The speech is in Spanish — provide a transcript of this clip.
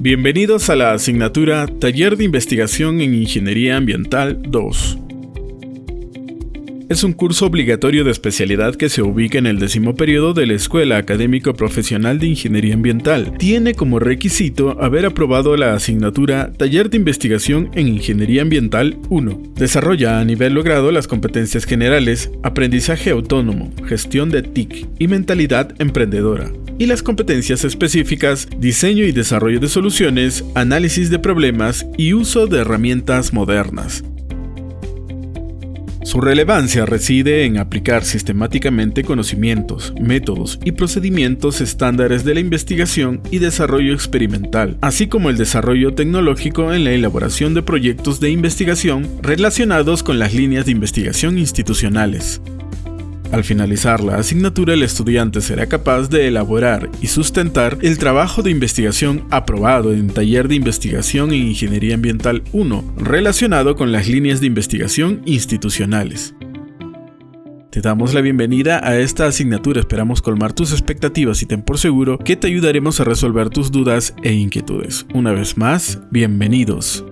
Bienvenidos a la asignatura Taller de Investigación en Ingeniería Ambiental 2. Es un curso obligatorio de especialidad que se ubica en el décimo periodo de la Escuela Académico Profesional de Ingeniería Ambiental. Tiene como requisito haber aprobado la asignatura Taller de Investigación en Ingeniería Ambiental 1. Desarrolla a nivel logrado las competencias generales, aprendizaje autónomo, gestión de TIC y mentalidad emprendedora y las competencias específicas, diseño y desarrollo de soluciones, análisis de problemas y uso de herramientas modernas. Su relevancia reside en aplicar sistemáticamente conocimientos, métodos y procedimientos estándares de la investigación y desarrollo experimental, así como el desarrollo tecnológico en la elaboración de proyectos de investigación relacionados con las líneas de investigación institucionales. Al finalizar la asignatura, el estudiante será capaz de elaborar y sustentar el trabajo de investigación aprobado en Taller de Investigación en Ingeniería Ambiental 1, relacionado con las líneas de investigación institucionales. Te damos la bienvenida a esta asignatura, esperamos colmar tus expectativas y ten por seguro que te ayudaremos a resolver tus dudas e inquietudes. Una vez más, bienvenidos.